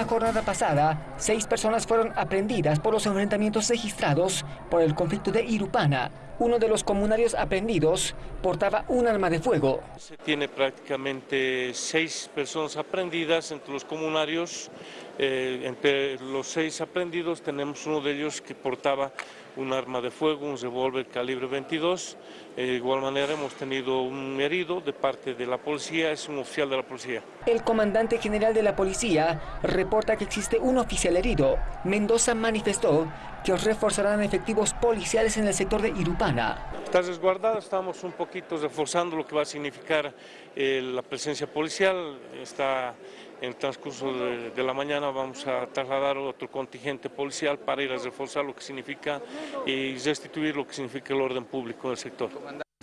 La jornada pasada, seis personas fueron aprendidas por los enfrentamientos registrados por el conflicto de Irupana. Uno de los comunarios aprendidos portaba un arma de fuego. Se tiene prácticamente seis personas aprendidas entre los comunarios. Eh, entre los seis aprendidos tenemos uno de ellos que portaba un arma de fuego, un revólver calibre 22. Eh, de igual manera hemos tenido un herido de parte de la policía, es un oficial de la policía. El comandante general de la policía reporta que existe un oficial herido. Mendoza manifestó que reforzarán efectivos policiales en el sector de Irupana. Está resguardado, estamos un poquito reforzando lo que va a significar eh, la presencia policial. Está en el transcurso de, la mañana vamos a trasladar otro contingente policial para ir a reforzar lo que significa y restituir lo que significa el orden público del sector.